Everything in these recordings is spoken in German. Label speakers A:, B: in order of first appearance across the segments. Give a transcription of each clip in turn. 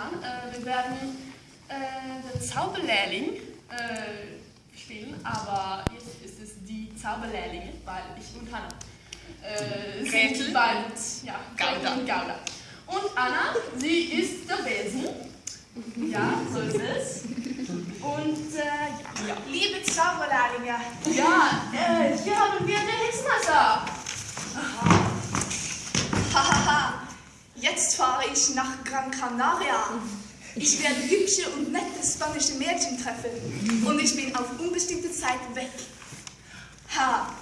A: spontan. Äh, wir werden äh, den Zauberlehrling äh, spielen, aber jetzt ist es die Zauberlehrlinge, weil ich und Hannah äh, sind bald, ja,
B: Gauda.
A: Und Gauda. Und Anna, sie ist der Besen. Ja, so ist es. Und äh, ja.
B: Liebe Zauberlehrlinge,
A: Ja, äh, hier haben wir den Hexenmeister.
B: hahaha, jetzt fahre ich Canaria. Ich werde hübsche und nette spanische Mädchen treffen und ich bin auf unbestimmte Zeit weg. Ha,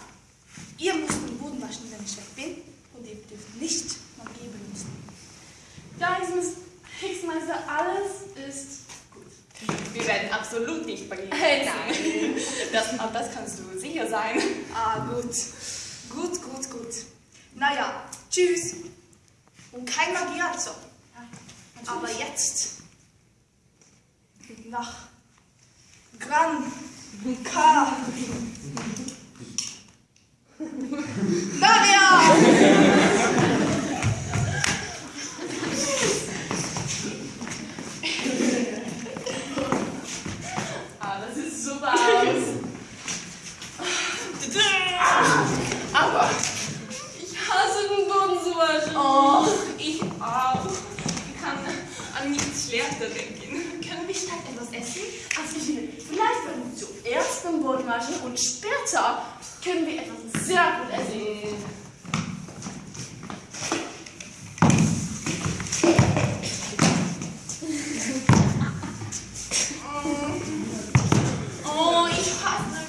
B: ihr müsst den Boden waschen, wenn ich weg bin und ihr dürft nicht Magie benutzen.
A: Ja, Hexenmeister, Hexenmeister, alles ist gut.
C: Wir werden absolut nicht verlieren.
A: Hey,
C: Nein. Das, auf das kannst du sicher sein.
B: Ah, gut. Gut, gut, gut. Naja, tschüss. Und kein Magie also. Aber jetzt nach Gran K.
A: Ah, das sieht super aus. Aber ich hasse den Boden zu waschen.
C: Oh, ich auch. Ich kann an nichts schlechter denken.
A: Können wir statt etwas essen? Also ich finde, vielleicht werden wir zuerst waschen und später können wir etwas sehr gut essen.
C: Oh, ich hasse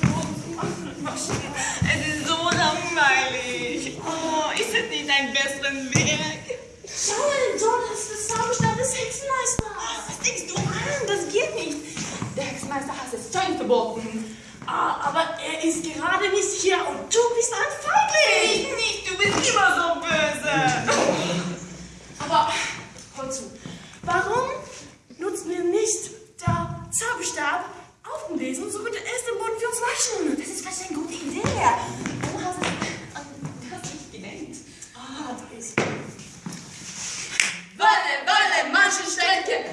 C: waschen. Es ist so langweilig. Oh, ist es nicht ein besseren Weg?
A: Schau mal, ist der Zauberstab des Hexenmeisters.
C: Was denkst du an? Das geht nicht. Der Hexenmeister hat es streng verboten.
A: Ah, aber er ist gerade nicht hier und du bist ein Feigling.
C: Ich nicht, du bist immer so böse.
A: Aber hör zu, warum nutzen wir nicht der Zauberstab auf dem Besen, so wird er erst den Boden für uns waschen?
C: Das ist vielleicht eine gute Idee. Warum hast du das nicht genannt?
A: Ah, da ist
C: Walle, Walle, manche Strecke.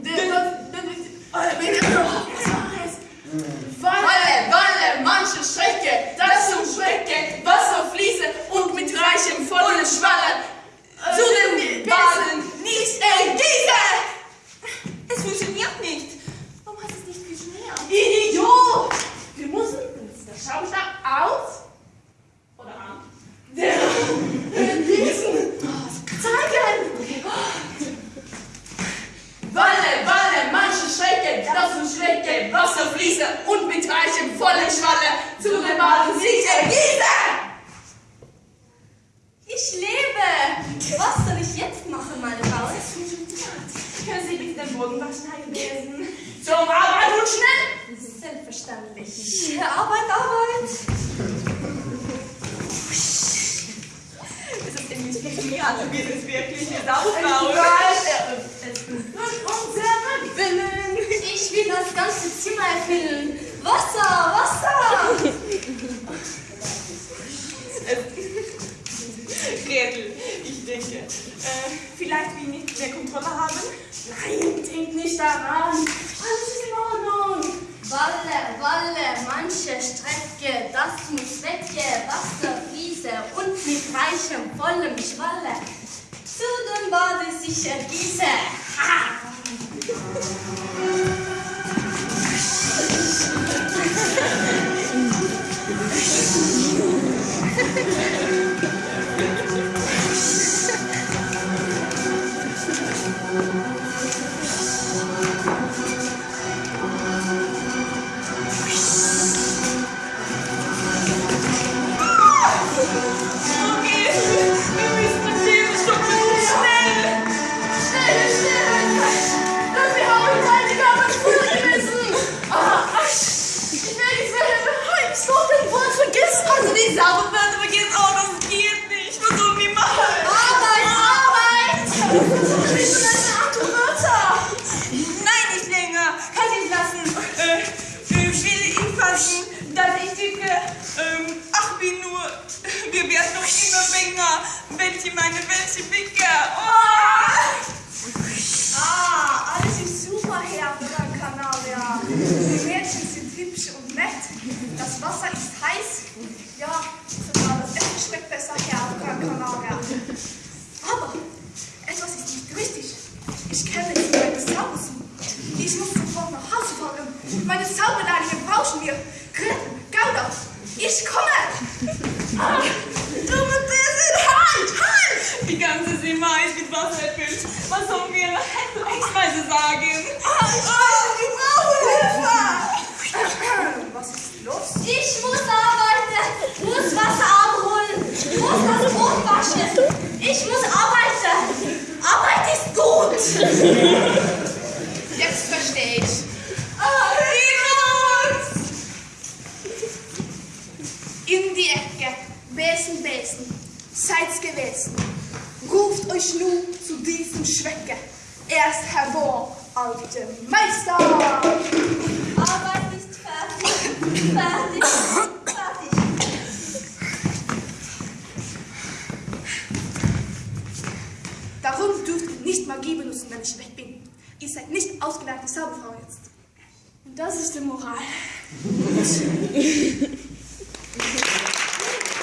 A: der, der, der, der, was war es?
C: Walle, Walle, manche Strecke. Das zum Strecke, Wasser fließe und mit reichem vollen Schwalle zu den Baden nicht ergieße. Es funktioniert nicht. Warum hast du es nicht geschneit?
A: Idiot! Wir müssen den Zauberstab auf oder an der der Besen zeigen.
C: Walle, Walle, manche Strecke, das zum Strecke, Wasser fließe und mit reichem vollen Schwalle zu den Baden sich ergieße.
D: Ich lebe! Was soll ich jetzt machen, meine Frau?
C: Können Sie bitte den Boden waschen, Herr Besen? Zum Arbeit und schnell!
D: Selbstverständlich. Arbeit, Arbeit!
C: Es ist irgendwie funktioniert, also wird es wirklich sauber aus.
D: Das ganze Zimmer erfüllen. Wasser, Wasser!
C: Gretel, ich denke, äh, vielleicht wir nicht mehr Kontrolle haben?
A: Nein, denk nicht daran. Alles ist in Ordnung.
D: Walle, Walle, manche Strecke, das muss wecke, Wasser fließe und mit reichem, vollem Schwalle zu dem Bade sich ergieße. Ha!
C: Die Sauberwörter vergessen, oh, das geht nicht. Versuch wie mal.
D: Arbeit, Arbeit!
A: Ich bin eine Art Wörter.
C: Nein, nicht länger. Kann ich lassen. Äh, ich will ihn fassen, dass ich denke, ähm, ach wie nur, wir werden noch immer länger. Welche meine, welche
B: Wasser ist heiß. Ja, sogar das Essen schmeckt besser hier auf Gran Canaria. Aber etwas ist nicht richtig. Ich kenne jetzt meine Zaubersuche. Ich muss sofort nach Hause fahren. Meine Zauberlehrlinge brauchen wir. Gauda, ich komme.
C: Du mit diesen Halt! Halt! Die ganze Zimmer ist mit Wasser erfüllt. Was sollen wir Exweise sagen? Ah, wir brauchen Hilfe!
B: Los?
D: Ich muss arbeiten, muss Wasser abholen, muss das Brot waschen. Ich muss arbeiten. Arbeit ist gut.
B: Jetzt verstehe ich.
C: Uns!
B: In die Ecke, Besen, Besen, seid's gewesen. Ruft euch nun zu diesem Schwecke. Erst hervor, alte Meister!
D: Arbeit ist fertig, fertig, fertig.
B: Darum dürft ihr nicht Magie benutzen, wenn ich weg bin. Ihr seid nicht ausgelernte Zauberfrau jetzt.
A: Das ist die Moral.